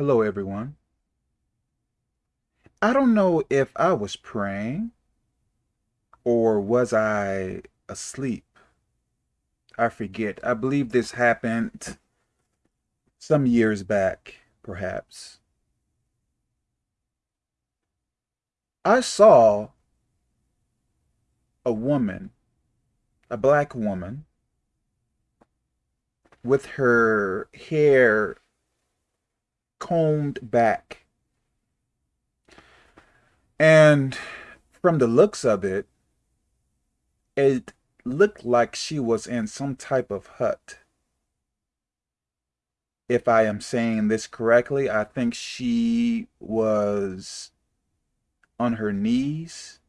Hello, everyone. I don't know if I was praying or was I asleep. I forget. I believe this happened some years back, perhaps. I saw a woman, a black woman, with her hair combed back. And from the looks of it, it looked like she was in some type of hut. If I am saying this correctly, I think she was on her knees.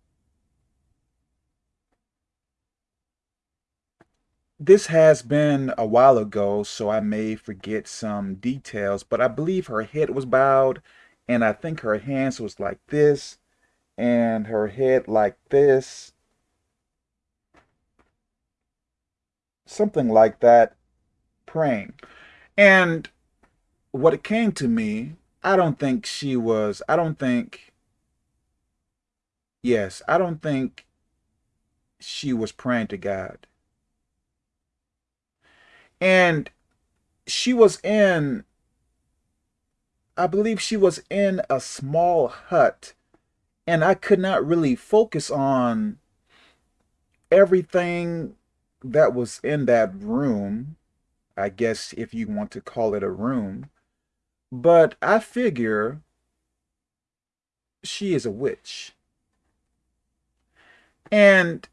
This has been a while ago, so I may forget some details, but I believe her head was bowed, and I think her hands was like this, and her head like this. Something like that, praying. And what it came to me, I don't think she was, I don't think Yes, I don't think she was praying to God. And she was in, I believe she was in a small hut. And I could not really focus on everything that was in that room. I guess if you want to call it a room. But I figure she is a witch. And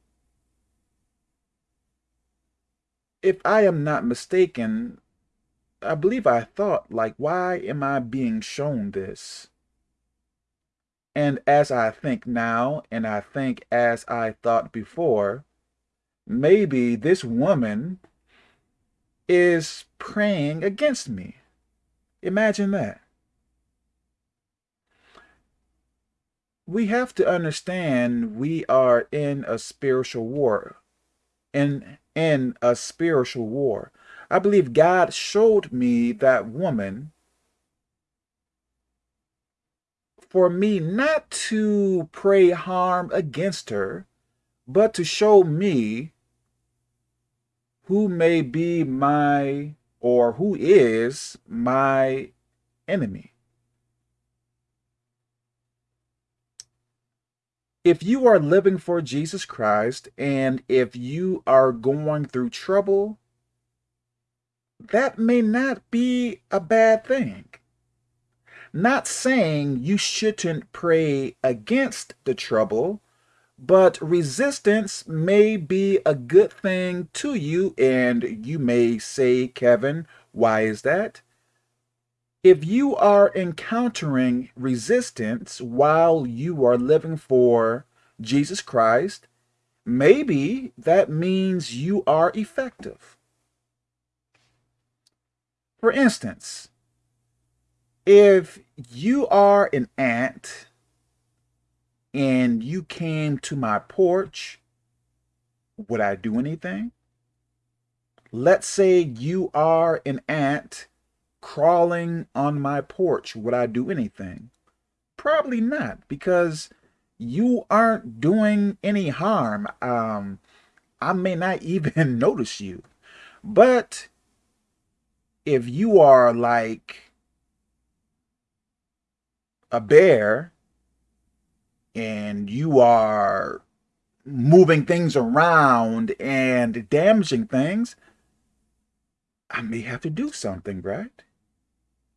if I am not mistaken, I believe I thought, like, why am I being shown this? And as I think now, and I think as I thought before, maybe this woman is praying against me. Imagine that. we have to understand we are in a spiritual war. In, in a spiritual war. I believe God showed me that woman for me not to pray harm against her, but to show me who may be my or who is my enemy. If you are living for Jesus Christ and if you are going through trouble, that may not be a bad thing. Not saying you shouldn't pray against the trouble, but resistance may be a good thing to you. And you may say, Kevin, why is that? If you are encountering resistance while you are living for Jesus Christ, maybe that means you are effective. For instance, if you are an ant and you came to my porch, would I do anything? Let's say you are an ant crawling on my porch, would I do anything? Probably not, because you aren't doing any harm. Um, I may not even notice you. But if you are like a bear and you are moving things around and damaging things, I may have to do something, right?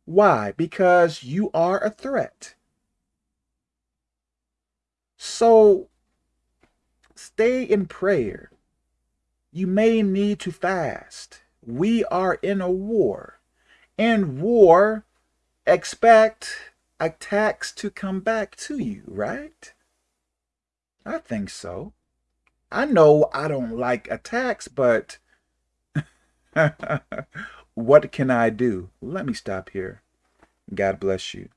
Why? Because you are a threat. So stay in prayer. You may need to fast. We are in a war. In war, expect attacks to come back to you, right? I think so. I know I don't like attacks, but What can I do? Let me stop here. God bless you.